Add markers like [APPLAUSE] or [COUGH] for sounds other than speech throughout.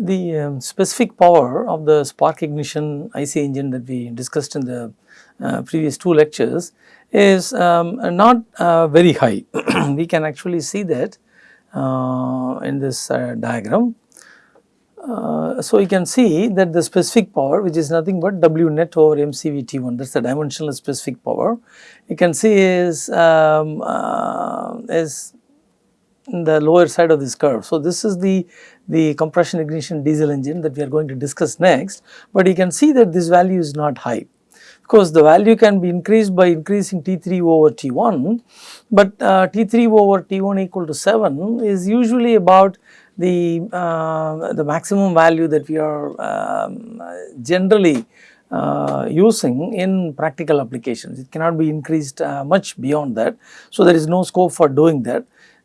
the um, specific power of the spark ignition IC engine that we discussed in the uh, previous two lectures is um, not uh, very high. [CLEARS THROAT] we can actually see that uh, in this uh, diagram. Uh, so, you can see that the specific power which is nothing but W net over MCVT1 that is the dimensional specific power. You can see is, um, uh, is the lower side of this curve. So, this is the, the compression ignition diesel engine that we are going to discuss next, but you can see that this value is not high because the value can be increased by increasing T3 over T1, but uh, T3 over T1 equal to 7 is usually about the, uh, the maximum value that we are um, generally uh, using in practical applications. It cannot be increased uh, much beyond that. So, there is no scope for doing that.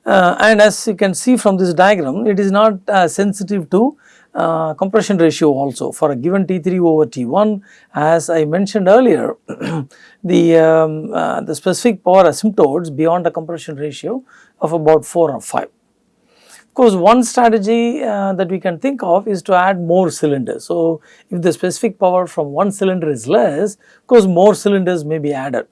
Uh, and as you can see from this diagram, it is not uh, sensitive to uh, compression ratio also for a given T3 over T1 as I mentioned earlier [CLEARS THROAT] the, um, uh, the specific power asymptotes beyond a compression ratio of about 4 or 5. Of course, one strategy uh, that we can think of is to add more cylinders. So, if the specific power from one cylinder is less, of course, more cylinders may be added.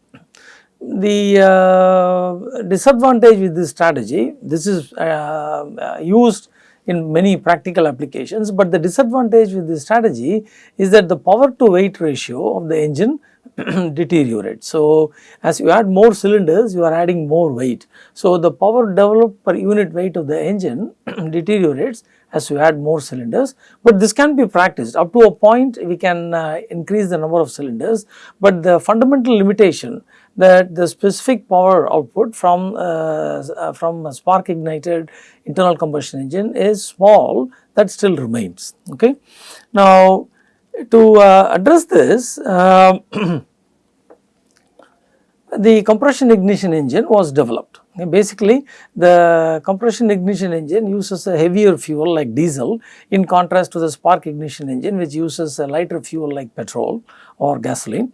The uh, disadvantage with this strategy, this is uh, used in many practical applications, but the disadvantage with this strategy is that the power to weight ratio of the engine [CLEARS THROAT] deteriorates. So, as you add more cylinders you are adding more weight. So, the power developed per unit weight of the engine [CLEARS THROAT] deteriorates as you add more cylinders, but this can be practiced up to a point we can uh, increase the number of cylinders, but the fundamental limitation that the specific power output from, uh, uh, from a spark ignited internal combustion engine is small that still remains. Okay. Now, to uh, address this um, [CLEARS THROAT] the compression ignition engine was developed. Basically, the compression ignition engine uses a heavier fuel like diesel in contrast to the spark ignition engine which uses a lighter fuel like petrol or gasoline.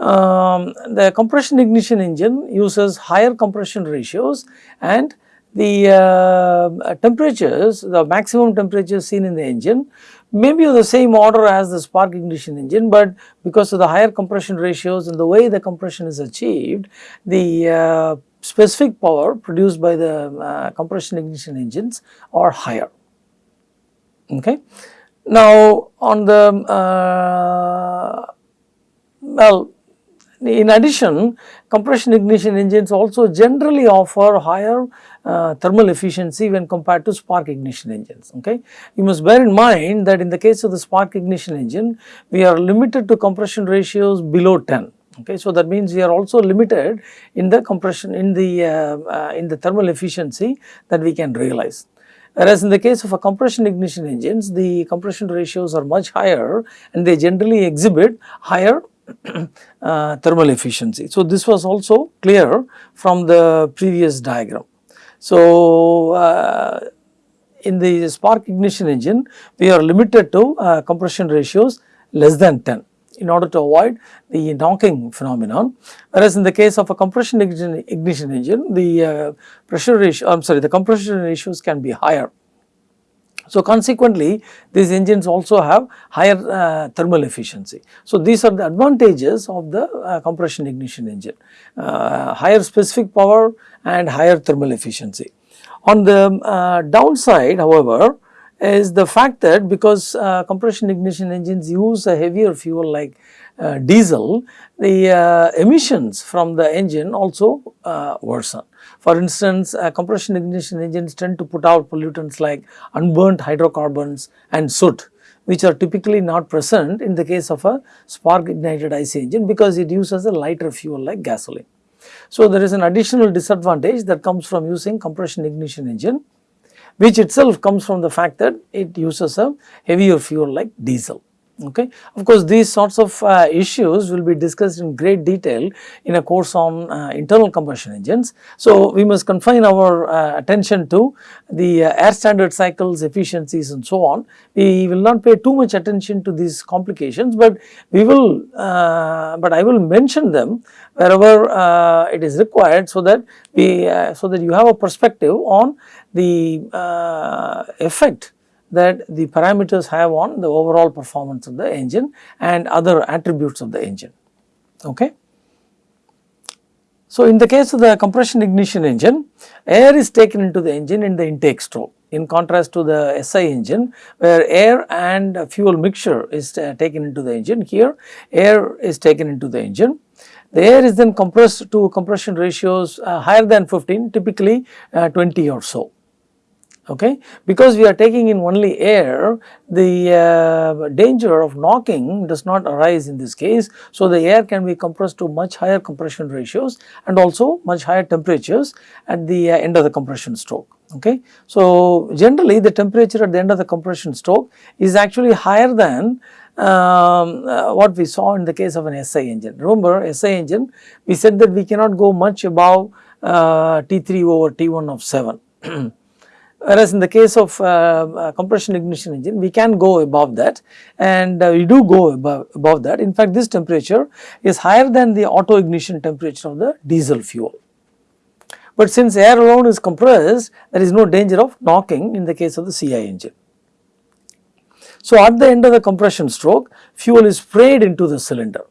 Um, the compression ignition engine uses higher compression ratios and the uh, temperatures, the maximum temperatures seen in the engine may be of the same order as the spark ignition engine, but because of the higher compression ratios and the way the compression is achieved, the uh, specific power produced by the uh, compression ignition engines are higher. Okay. Now, on the uh, well in addition, compression ignition engines also generally offer higher uh, thermal efficiency when compared to spark ignition engines. Okay. You must bear in mind that in the case of the spark ignition engine, we are limited to compression ratios below 10. Okay. So, that means we are also limited in the compression in the uh, uh, in the thermal efficiency that we can realize. Whereas in the case of a compression ignition engines, the compression ratios are much higher and they generally exhibit higher uh, thermal efficiency. So, this was also clear from the previous diagram. So, uh, in the spark ignition engine we are limited to uh, compression ratios less than 10 in order to avoid the knocking phenomenon. Whereas in the case of a compression ignition engine the uh, pressure ratio I am sorry the compression ratios can be higher so, consequently these engines also have higher uh, thermal efficiency. So, these are the advantages of the uh, compression ignition engine, uh, higher specific power and higher thermal efficiency. On the uh, downside however, is the fact that because uh, compression ignition engines use a heavier fuel like uh, diesel, the uh, emissions from the engine also uh, worsen. For instance, compression ignition engines tend to put out pollutants like unburnt hydrocarbons and soot which are typically not present in the case of a spark ignited IC engine because it uses a lighter fuel like gasoline. So, there is an additional disadvantage that comes from using compression ignition engine which itself comes from the fact that it uses a heavier fuel like diesel okay. Of course, these sorts of uh, issues will be discussed in great detail in a course on uh, internal combustion engines. So, we must confine our uh, attention to the uh, air standard cycles, efficiencies and so on. We will not pay too much attention to these complications, but we will, uh, but I will mention them wherever uh, it is required so that we, so that you have a perspective on the effect that the parameters have on the overall performance of the engine and other attributes of the engine. Okay. So, in the case of the compression ignition engine, air is taken into the engine in the intake stroke in contrast to the SI engine where air and fuel mixture is uh, taken into the engine. Here air is taken into the engine. The air is then compressed to compression ratios uh, higher than 15 typically uh, 20 or so okay. Because we are taking in only air, the uh, danger of knocking does not arise in this case. So, the air can be compressed to much higher compression ratios and also much higher temperatures at the uh, end of the compression stroke. Okay. So, generally the temperature at the end of the compression stroke is actually higher than um, uh, what we saw in the case of an SI engine. Remember SI engine we said that we cannot go much above uh, T3 over T1 of 7. [CLEARS THROAT] Whereas in the case of uh, uh, compression ignition engine, we can go above that and uh, we do go above, above that. In fact, this temperature is higher than the auto ignition temperature of the diesel fuel. But since air alone is compressed, there is no danger of knocking in the case of the CI engine. So, at the end of the compression stroke, fuel is sprayed into the cylinder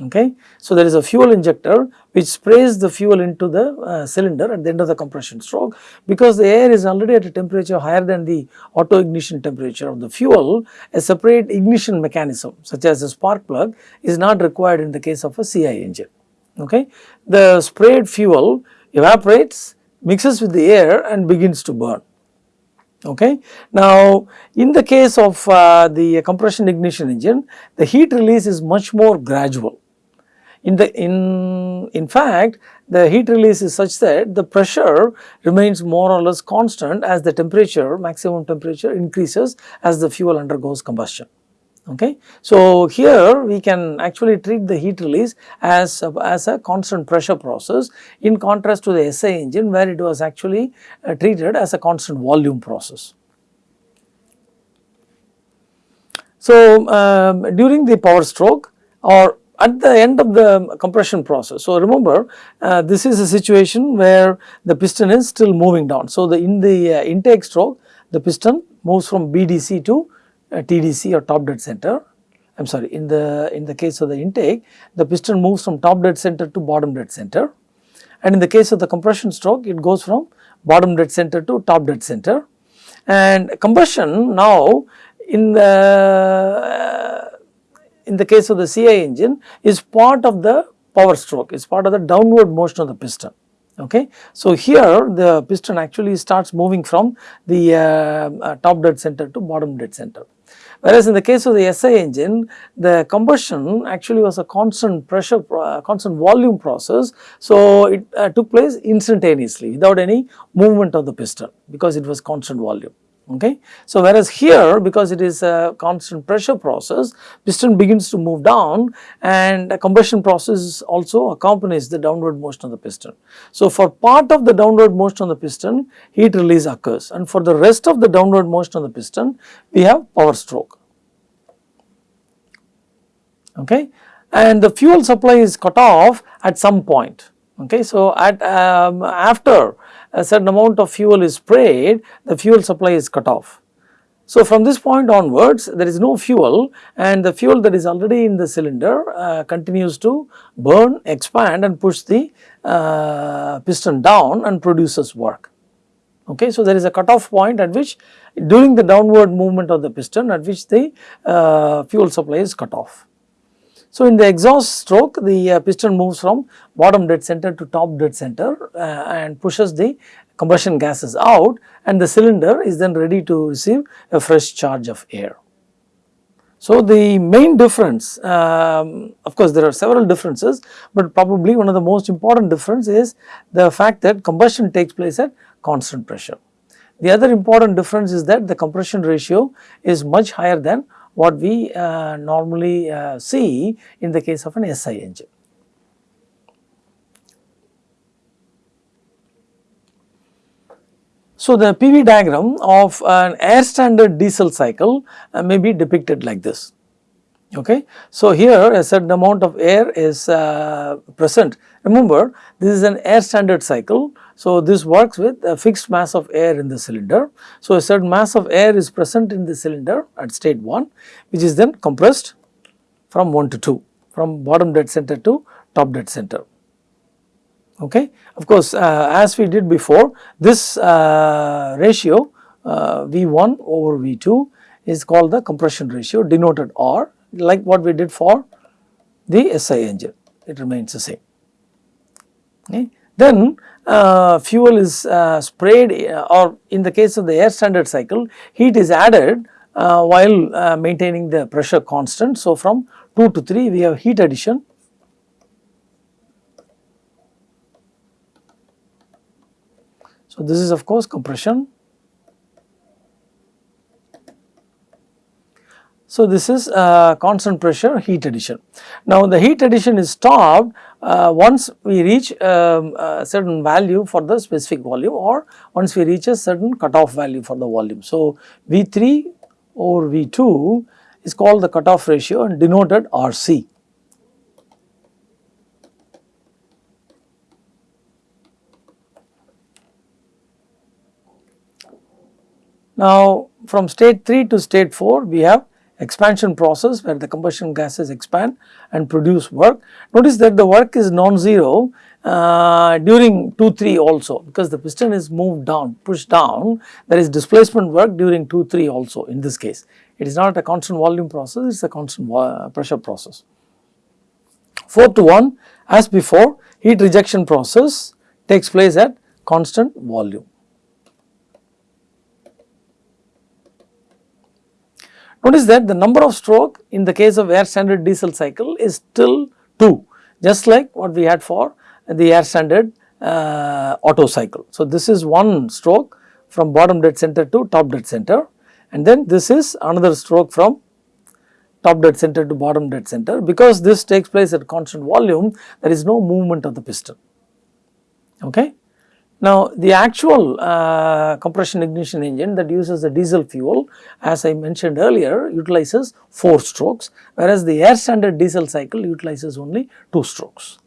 okay. So, there is a fuel injector which sprays the fuel into the uh, cylinder at the end of the compression stroke because the air is already at a temperature higher than the auto ignition temperature of the fuel a separate ignition mechanism such as a spark plug is not required in the case of a CI engine okay. The sprayed fuel evaporates mixes with the air and begins to burn okay. Now in the case of uh, the compression ignition engine the heat release is much more gradual in the in in fact the heat release is such that the pressure remains more or less constant as the temperature maximum temperature increases as the fuel undergoes combustion okay. So here we can actually treat the heat release as a, as a constant pressure process in contrast to the SI engine where it was actually uh, treated as a constant volume process. So um, during the power stroke or at the end of the compression process. So, remember uh, this is a situation where the piston is still moving down. So, the in the uh, intake stroke the piston moves from BDC to uh, TDC or top dead center. I am sorry in the in the case of the intake the piston moves from top dead center to bottom dead center and in the case of the compression stroke it goes from bottom dead center to top dead center and combustion now in the uh, in the case of the CI engine is part of the power stroke, is part of the downward motion of the piston. Okay. So, here the piston actually starts moving from the uh, uh, top dead center to bottom dead center. Whereas in the case of the SI engine, the combustion actually was a constant pressure, uh, constant volume process. So, it uh, took place instantaneously without any movement of the piston because it was constant volume okay. So, whereas here because it is a constant pressure process piston begins to move down and a combustion process also accompanies the downward motion of the piston. So, for part of the downward motion of the piston heat release occurs and for the rest of the downward motion of the piston we have power stroke okay and the fuel supply is cut off at some point okay. So, at um, after a certain amount of fuel is sprayed, the fuel supply is cut off. So, from this point onwards there is no fuel and the fuel that is already in the cylinder uh, continues to burn, expand and push the uh, piston down and produces work. Okay, so, there is a cutoff point at which during the downward movement of the piston at which the uh, fuel supply is cut off. So, in the exhaust stroke the uh, piston moves from bottom dead center to top dead center uh, and pushes the combustion gases out and the cylinder is then ready to receive a fresh charge of air. So, the main difference um, of course there are several differences, but probably one of the most important difference is the fact that combustion takes place at constant pressure. The other important difference is that the compression ratio is much higher than what we uh, normally uh, see in the case of an SI engine. So, the PV diagram of an air standard diesel cycle uh, may be depicted like this. Okay. So, here a certain amount of air is uh, present. Remember this is an air standard cycle So, this works with a fixed mass of air in the cylinder. So, a certain mass of air is present in the cylinder at state 1 which is then compressed from 1 to 2 from bottom dead center to top dead center. Okay. Of course, uh, as we did before this uh, ratio uh, V1 over V2 is called the compression ratio denoted R like what we did for the SI engine it remains the same. Okay. Then uh, fuel is uh, sprayed uh, or in the case of the air standard cycle heat is added uh, while uh, maintaining the pressure constant. So, from 2 to 3 we have heat addition So, this is of course compression So, this is uh, constant pressure heat addition. Now, the heat addition is stopped uh, once we reach um, a certain value for the specific volume or once we reach a certain cutoff value for the volume. So, V3 over V2 is called the cutoff ratio and denoted RC. Now, from state 3 to state 4 we have expansion process where the combustion gases expand and produce work. Notice that the work is non-zero uh, during 2-3 also because the piston is moved down, pushed down, there is displacement work during 2-3 also in this case. It is not a constant volume process, it is a constant pressure process. 4 to 1 as before heat rejection process takes place at constant volume. Notice that the number of stroke in the case of air standard diesel cycle is still 2 just like what we had for the air standard uh, Otto cycle. So, this is one stroke from bottom dead center to top dead center and then this is another stroke from top dead center to bottom dead center because this takes place at constant volume there is no movement of the piston. Okay. Now, the actual uh, compression ignition engine that uses the diesel fuel as I mentioned earlier utilizes 4 strokes whereas the air standard diesel cycle utilizes only 2 strokes.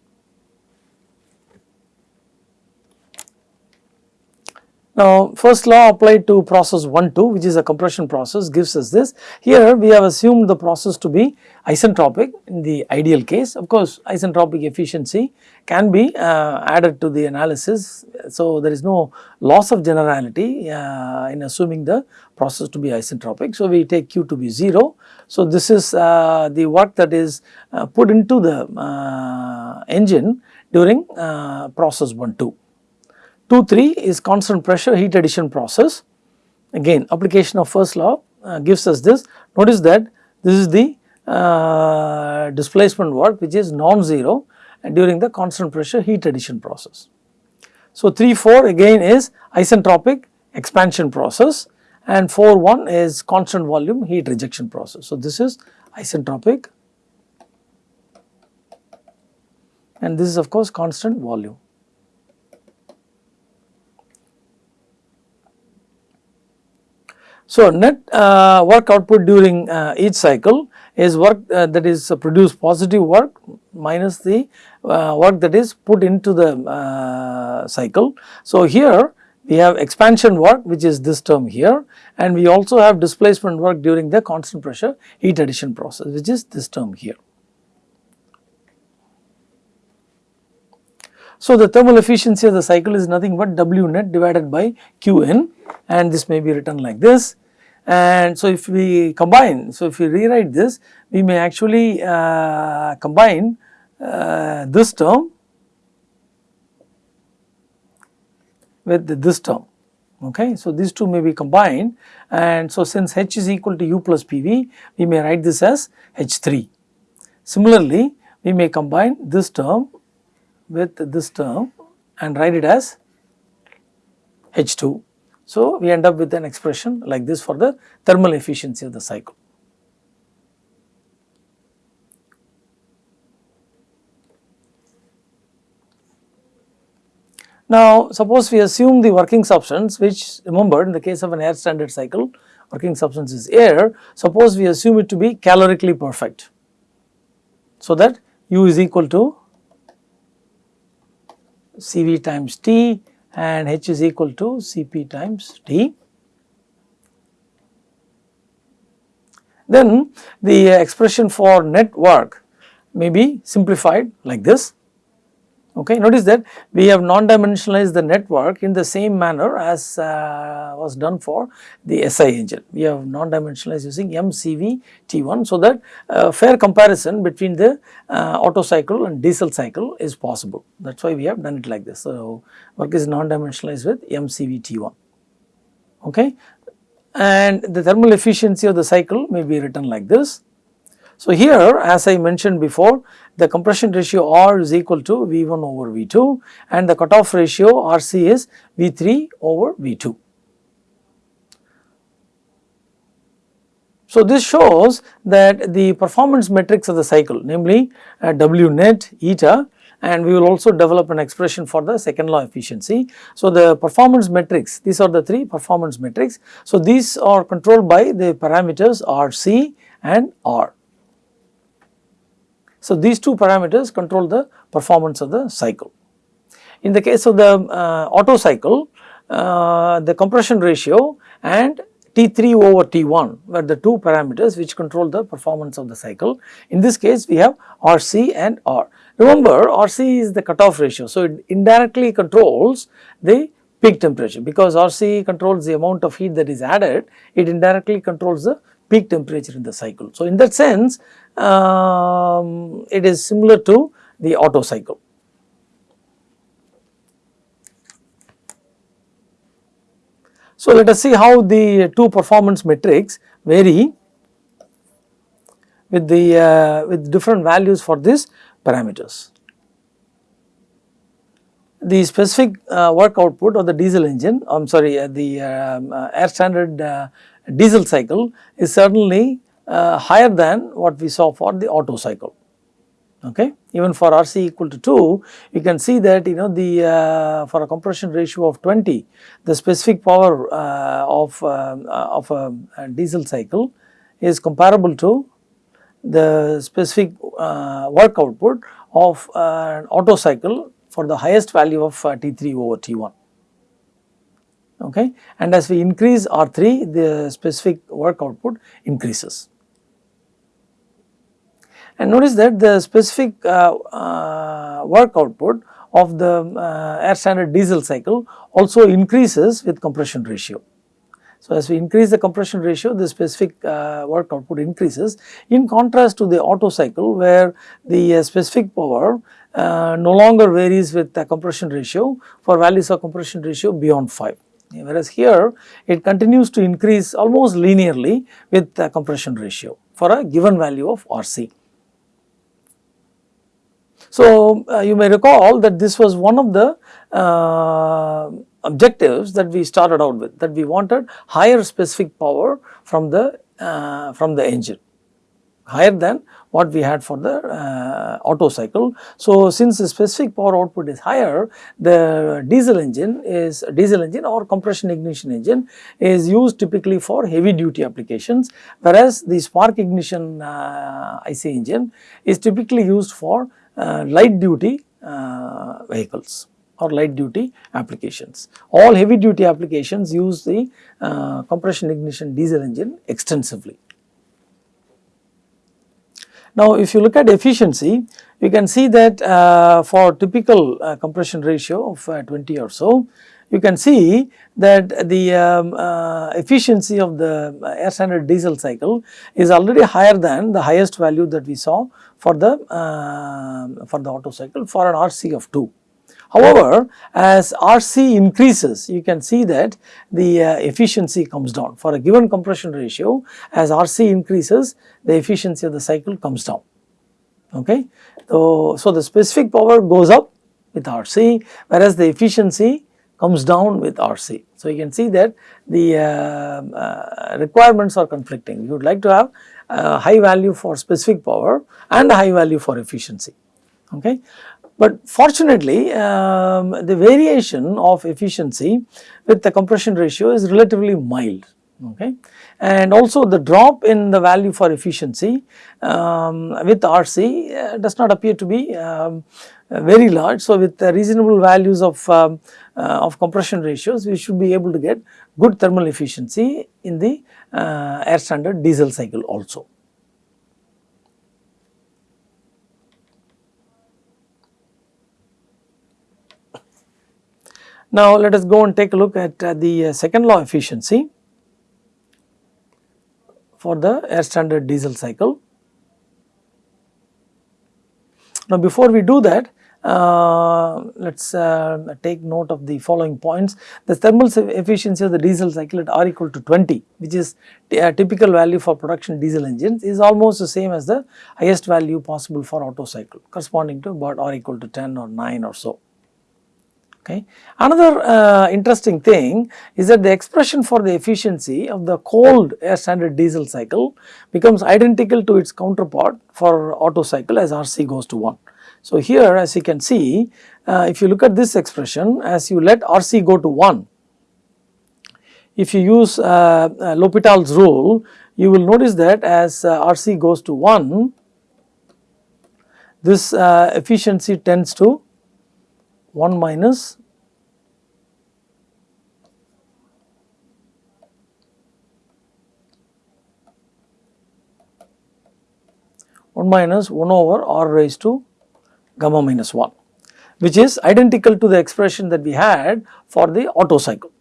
Now, first law applied to process 1 2 which is a compression process gives us this. Here we have assumed the process to be isentropic in the ideal case. Of course, isentropic efficiency can be uh, added to the analysis. So, there is no loss of generality uh, in assuming the process to be isentropic. So, we take Q to be 0. So, this is uh, the work that is uh, put into the uh, engine during uh, process 1 2. 2 3 is constant pressure heat addition process. Again application of first law uh, gives us this. Notice that this is the uh, displacement work which is non-zero during the constant pressure heat addition process. So 3 4 again is isentropic expansion process and 4 1 is constant volume heat rejection process. So this is isentropic and this is of course constant volume. So, net uh, work output during uh, each cycle is work uh, that is produced positive work minus the uh, work that is put into the uh, cycle. So, here we have expansion work which is this term here and we also have displacement work during the constant pressure heat addition process which is this term here. So, the thermal efficiency of the cycle is nothing but W net divided by Qn and this may be written like this. And so, if we combine, so if we rewrite this, we may actually uh, combine uh, this term with this term. Okay. So, these two may be combined and so since H is equal to U plus PV, we may write this as H3. Similarly, we may combine this term with this term and write it as H2. So, we end up with an expression like this for the thermal efficiency of the cycle. Now, suppose we assume the working substance which remember in the case of an air standard cycle working substance is air, suppose we assume it to be calorically perfect. So, that U is equal to Cv times T and H is equal to Cp times T. Then the expression for net work may be simplified like this Okay. Notice that we have non-dimensionalized the net work in the same manner as uh, was done for the SI engine. We have non-dimensionalized using MCV T1 so that uh, fair comparison between the uh, Otto cycle and diesel cycle is possible. That is why we have done it like this. So, work is non-dimensionalized with MCV T1. Okay. And the thermal efficiency of the cycle may be written like this. So, here as I mentioned before the compression ratio R is equal to V1 over V2 and the cutoff ratio RC is V3 over V2. So, this shows that the performance metrics of the cycle namely uh, W net eta and we will also develop an expression for the second law efficiency. So, the performance metrics these are the three performance metrics. So, these are controlled by the parameters RC and R. So, these two parameters control the performance of the cycle. In the case of the uh, Otto cycle, uh, the compression ratio and T3 over T1 were the two parameters which control the performance of the cycle. In this case, we have RC and R. Remember, RC is the cutoff ratio. So, it indirectly controls the peak temperature because RC controls the amount of heat that is added, it indirectly controls the peak temperature in the cycle. So, in that sense um, it is similar to the Otto cycle. So, let us see how the two performance metrics vary with the uh, with different values for these parameters. The specific uh, work output of the diesel engine, I am sorry, uh, the um, uh, air standard uh, diesel cycle is certainly uh, higher than what we saw for the Otto cycle. Okay. Even for RC equal to 2, you can see that you know the uh, for a compression ratio of 20, the specific power uh, of, uh, of a, a, diesel cycle is comparable to the specific uh, work output of an Otto cycle for the highest value of uh, T3 over T1 okay and as we increase RC the specific work output increases. And notice that the specific uh, uh, work output of the uh, air standard diesel cycle also increases with compression ratio. So, as we increase the compression ratio the specific uh, work output increases in contrast to the Otto cycle where the uh, specific power uh, no longer varies with the compression ratio for values of compression ratio beyond 5 whereas here it continues to increase almost linearly with the compression ratio for a given value of RC. So, uh, you may recall that this was one of the uh, objectives that we started out with that we wanted higher specific power from the uh, from the engine higher than what we had for the uh, Otto cycle. So, since the specific power output is higher, the diesel engine is diesel engine or compression ignition engine is used typically for heavy duty applications, whereas the spark ignition uh, IC engine is typically used for light duty uh, vehicles or light duty applications. All heavy duty applications use the uh, compression ignition diesel engine extensively. Now, if you look at efficiency, you can see that uh, for typical uh, compression ratio of uh, 20 or so, you can see that the um, uh, efficiency of the air standard diesel cycle is already higher than the highest value that we saw for the uh, for the Otto cycle for an RC of 2. However, as RC increases, you can see that the uh, efficiency comes down. For a given compression ratio, as RC increases, the efficiency of the cycle comes down. Okay. So, so the specific power goes up with RC, whereas the efficiency comes down with RC. So, you can see that the uh, uh, requirements are conflicting. You would like to have a high value for specific power and a high value for efficiency. Okay. But fortunately, um, the variation of efficiency with the compression ratio is relatively mild. okay. And also the drop in the value for efficiency um, with RC uh, does not appear to be um, uh, very large. So, with reasonable values of, um, uh, of compression ratios we should be able to get good thermal efficiency in the uh, air standard diesel cycle also. Now, let us go and take a look at uh, the second law efficiency for the air standard diesel cycle. Now, before we do that, uh, let us uh, take note of the following points. The thermal efficiency of the diesel cycle at R equal to 20 which is a typical value for production diesel engines is almost the same as the highest value possible for Otto cycle corresponding to about R equal to 10 or 9 or so. Okay. Another uh, interesting thing is that the expression for the efficiency of the cold air standard diesel cycle becomes identical to its counterpart for Otto cycle as Rc goes to 1. So, here as you can see uh, if you look at this expression as you let Rc go to 1, if you use uh, uh L'Hopital's rule you will notice that as uh, Rc goes to 1 this uh, efficiency tends to 1 minus one minus 1 over r raised to gamma minus 1 which is identical to the expression that we had for the Otto cycle.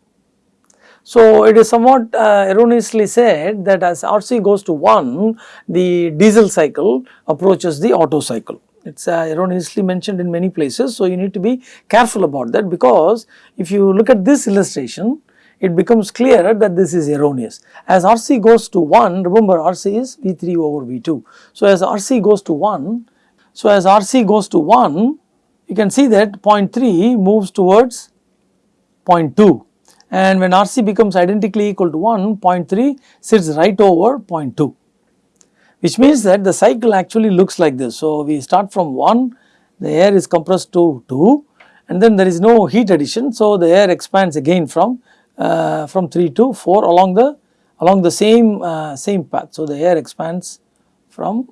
So, it is somewhat uh, erroneously said that as RC goes to 1 the diesel cycle approaches the Otto cycle it is uh, erroneously mentioned in many places. So, you need to be careful about that because if you look at this illustration it becomes clear that this is erroneous. As RC goes to 1 remember RC is V3 over V2. So, as RC goes to 1 so as RC goes to 1 you can see that 0.3 moves towards 0.2 and when RC becomes identically equal to 1 0.3 sits right over 0.2 which means that the cycle actually looks like this. So, we start from 1, the air is compressed to 2 and then there is no heat addition. So, the air expands again from uh, from 3 to 4 along the along the same uh, same path. So, the air expands from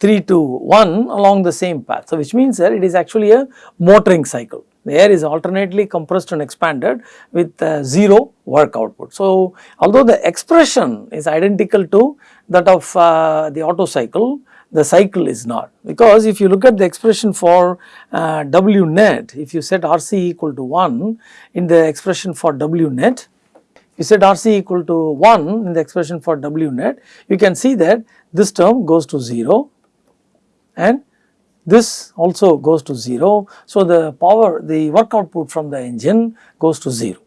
3 to 1 along the same path. So, which means that it is actually a motoring cycle. The air is alternately compressed and expanded with uh, 0 work output. So, although the expression is identical to that of uh, the Otto cycle, the cycle is not because if you look at the expression for uh, W net, if you set RC equal to 1 in the expression for W net, you set RC equal to 1 in the expression for W net, you can see that this term goes to 0 and this also goes to 0. So, the power the work output from the engine goes to 0.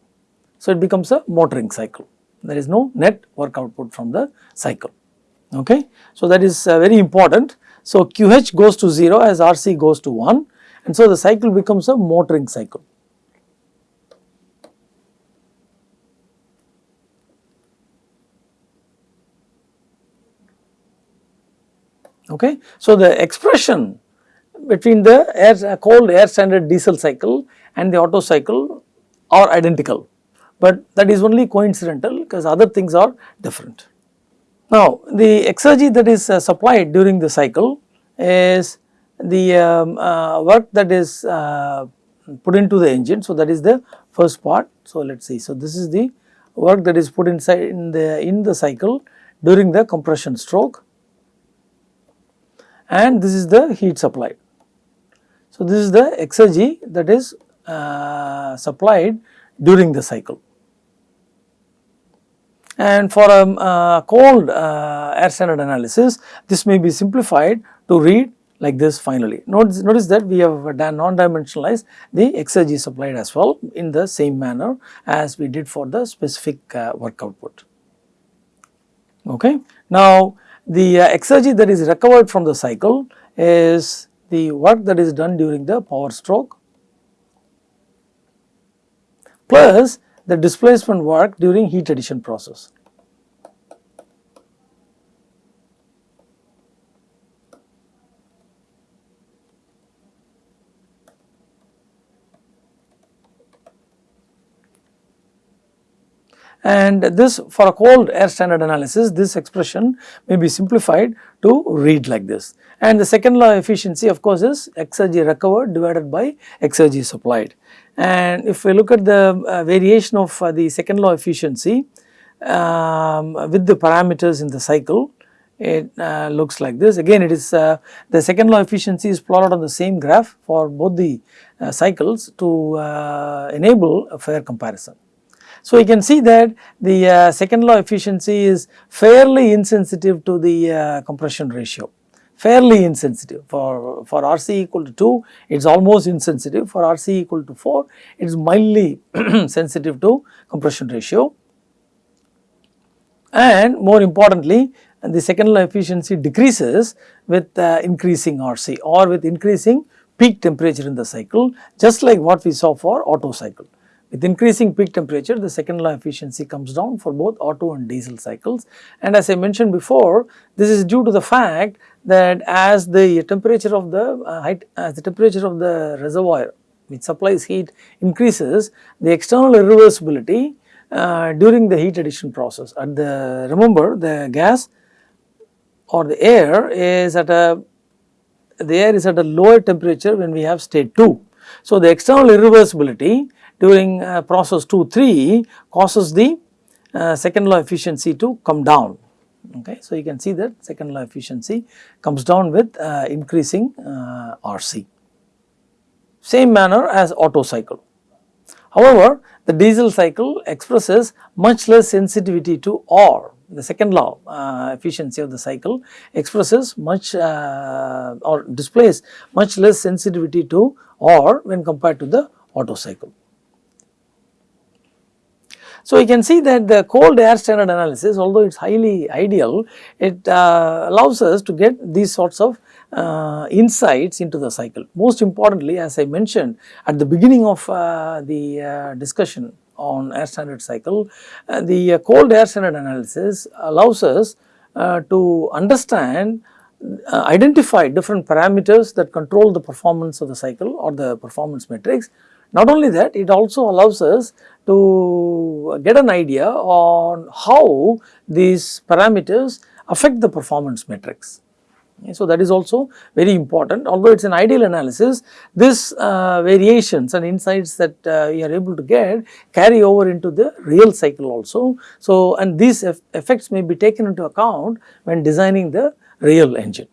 So, it becomes a motoring cycle there is no net work output from the cycle okay. So, that is uh, very important. So, QH goes to 0 as RC goes to 1 and so the cycle becomes a motoring cycle. Okay. So, the expression between the air cold air standard diesel cycle and the Otto cycle are identical, but that is only coincidental because other things are different. Now, the exergy that is uh, supplied during the cycle is the um, uh, work that is uh, put into the engine. So, that is the first part. So, let us see. So, this is the work that is put inside in the in the cycle during the compression stroke and this is the heat supplied. So, this is the exergy that is uh, supplied during the cycle. And for a um, uh, cold uh, air standard analysis, this may be simplified to read like this finally. Notice, notice that we have non-dimensionalized the exergy supplied as well in the same manner as we did for the specific uh, work output. Okay. Now, the uh, exergy that is recovered from the cycle is the work that is done during the power stroke plus the displacement work during heat addition process. And this for a cold air standard analysis this expression may be simplified to read like this. And the second law efficiency of course is exergy recovered divided by exergy supplied. And if we look at the uh, variation of uh, the second law efficiency um, with the parameters in the cycle it uh, looks like this. Again it is uh, the second law efficiency is plotted on the same graph for both the uh, cycles to uh, enable a fair comparison. So, you can see that the uh, second law efficiency is fairly insensitive to the uh, compression ratio. Fairly insensitive. For for RC equal to 2 it is almost insensitive. For RC equal to 4 it is mildly [CLEARS THROAT] sensitive to compression ratio. And more importantly the second law efficiency decreases with uh, increasing RC or with increasing peak temperature in the cycle just like what we saw for Otto cycle. With increasing peak temperature the second law efficiency comes down for both Otto and diesel cycles and as I mentioned before this is due to the fact that as the temperature of the uh, height as the temperature of the reservoir which supplies heat increases the external irreversibility uh, during the heat addition process at the remember the gas or the air is at a the air is at a lower temperature when we have state 2. So, the external irreversibility during uh, process 2 3 causes the uh, second law efficiency to come down okay. So, you can see that second law efficiency comes down with uh, increasing uh, RC same manner as Otto cycle. However, the diesel cycle expresses much less sensitivity to R the second law uh, efficiency of the cycle expresses much uh, or displays much less sensitivity to R when compared to the Otto cycle. So, you can see that the cold air standard analysis although it is highly ideal it uh, allows us to get these sorts of uh, insights into the cycle. Most importantly as I mentioned at the beginning of uh, the uh, discussion on air standard cycle. Uh, the uh, cold air standard analysis allows us to understand uh, identify different parameters that control the performance of the cycle or the performance metrics. Not only that it also allows us to get an idea on how these parameters affect the performance metrics. So, that is also very important although it is an ideal analysis this uh, variations and insights that uh, we are able to get carry over into the real cycle also. So, and these effects may be taken into account when designing the real engine.